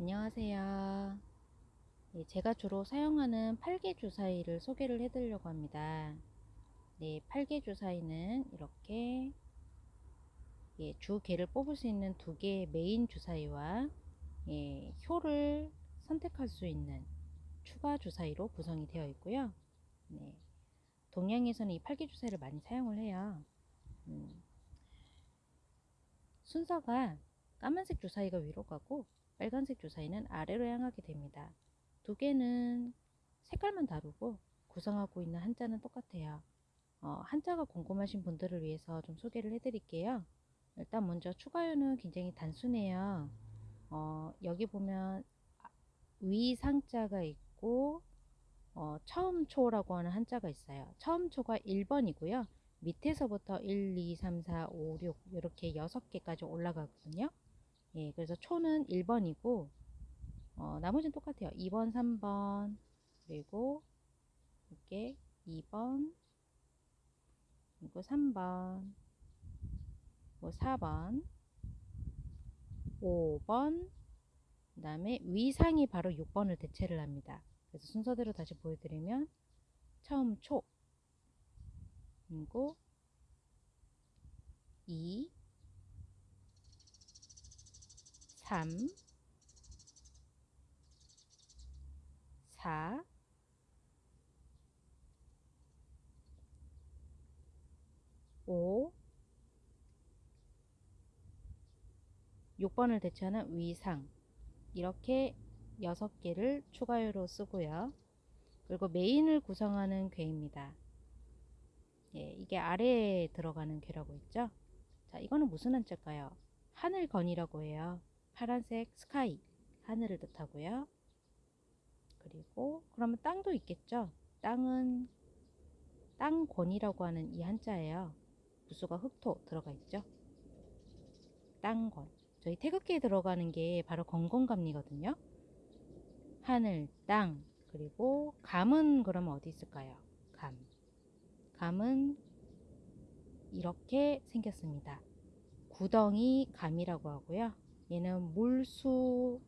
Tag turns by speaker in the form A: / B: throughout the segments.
A: 안녕하세요. 네, 제가 주로 사용하는 팔개 주사위를 소개를 해드리려고 합니다. 네, 팔개 주사위는 이렇게 예, 주 개를 뽑을 수 있는 두 개의 메인 주사위와 예, 효를 선택할 수 있는 추가 주사위로 구성이 되어 있고요. 네, 동양에서는 이 팔개 주사위를 많이 사용을 해요. 음, 순서가 까만색 주사위가 위로 가고 빨간색 주사위는 아래로 향하게 됩니다. 두 개는 색깔만 다르고 구성하고 있는 한자는 똑같아요. 어, 한자가 궁금하신 분들을 위해서 좀 소개를 해드릴게요. 일단 먼저 추가요는 굉장히 단순해요. 어, 여기 보면 위상자가 있고 어, 처음초라고 하는 한자가 있어요. 처음초가 1번이고요. 밑에서부터 1, 2, 3, 4, 5, 6 이렇게 6개까지 올라가거든요. 예, 그래서 초는 1번이고 어, 나머지는 똑같아요. 2번, 3번 그리고 이렇게 2번 그리고 3번 뭐 4번 5번 그 다음에 위상이 바로 6번을 대체를 합니다. 그래서 순서대로 다시 보여드리면 처음 초 그리고 2 3 4 5 6번을 대체하는 위상 이렇게 6개를 추가요로 쓰고요. 그리고 메인을 구성하는 괴입니다. 예, 이게 아래에 들어가는 괴라고 했죠. 자, 이거는 무슨 한자일까요? 하늘건이라고 해요. 파란색 스카이, 하늘을 뜻하고요. 그리고 그러면 땅도 있겠죠. 땅은 땅권이라고 하는 이 한자예요. 부수가 흑토 들어가 있죠. 땅권. 저희 태극기에 들어가는 게 바로 건건감리거든요. 하늘, 땅, 그리고 감은 그러면 어디 있을까요? 감. 감은 이렇게 생겼습니다. 구덩이 감이라고 하고요. 얘는 물수가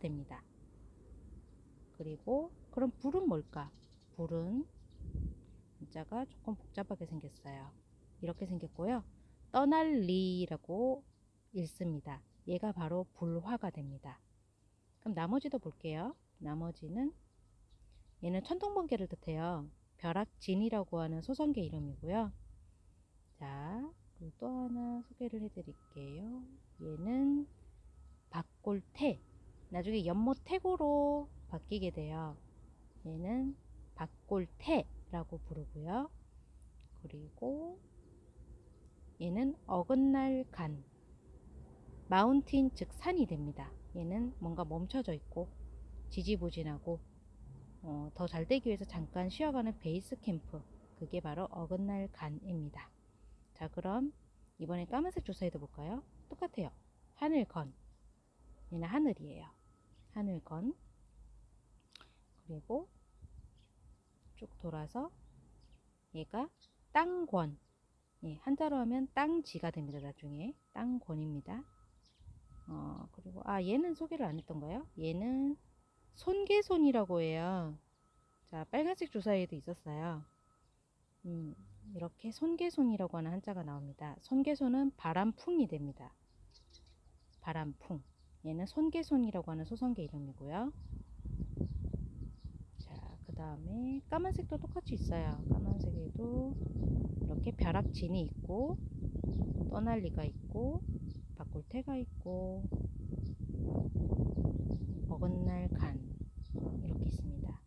A: 됩니다. 그리고 그럼 불은 뭘까? 불은 문자가 조금 복잡하게 생겼어요. 이렇게 생겼고요. 떠날 리라고 읽습니다. 얘가 바로 불화가 됩니다. 그럼 나머지도 볼게요. 나머지는 얘는 천둥번개를 뜻해요. 벼락진이라고 하는 소성계 이름이고요. 자, 또 하나 소개를 해드릴게요. 얘는 박골태. 나중에 연못태고로 바뀌게 돼요. 얘는 박골태라고 부르고요. 그리고 얘는 어긋날 간. 마운틴 즉 산이 됩니다. 얘는 뭔가 멈춰져 있고 지지부진하고 어, 더 잘 되기 위해서 잠깐 쉬어가는 베이스 캠프 그게 바로 어긋날 간입니다. 자 그럼 이번에 까만색 조사해도 볼까요? 똑같아요. 하늘 건 얘는 하늘이에요. 하늘건 그리고 쭉 돌아서 얘가 땅권 예, 한자로 하면 땅지가 됩니다. 나중에 땅권입니다. 어, 그리고 아 얘는 소개를 안 했던가요? 얘는 손개손이라고 해요. 자 빨간색 주사에도 있었어요. 음, 이렇게 손개손이라고 하는 한자가 나옵니다. 손개손은 바람풍이 됩니다. 바람풍. 얘는 손개손이라고 하는 소성계 이름이고요. 자, 그 다음에 까만색도 똑같이 있어요. 까만색에도 이렇게 벼락진이 있고 떠날리가 있고 바꿀태가 있고 어긋날 간 이렇게 있습니다.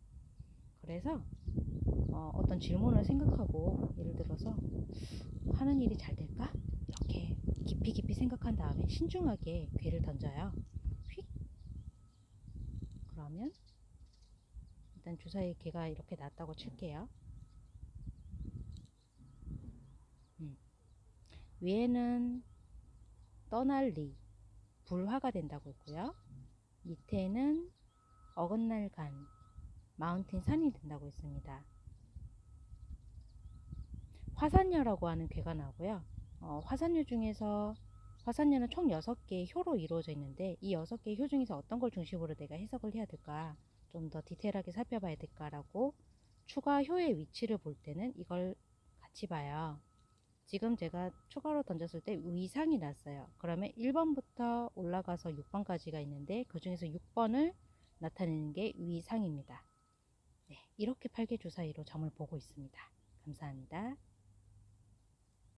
A: 그래서 어, 떤 질문을 생각하고 예를 들어서 하는 일이 잘 될까? 깊이 깊이 생각한 다음에 신중하게 괴를 던져요. 휙 그러면 일단 주사위 개가 이렇게 났다고 칠게요. 음. 위에는 떠날 리 불화가 된다고 했고요. 밑에는 어긋날 간 마운틴 산이 된다고 했습니다. 화산녀라고 하는 괴가 나오고요. 어, 화산녀 중에서 화산녀는 총 6개의 효로 이루어져 있는데 이 6개의 효 중에서 어떤 걸 중심으로 내가 해석을 해야 될까 좀 더 디테일하게 살펴봐야 될까라고 추가 효의 위치를 볼 때는 이걸 같이 봐요. 지금 제가 추가로 던졌을 때 위상이 났어요. 그러면 1번부터 올라가서 6번까지가 있는데 그 중에서 6번을 나타내는 게 위상입니다. 네, 이렇게 8개 주사위로 점을 보고 있습니다. 감사합니다.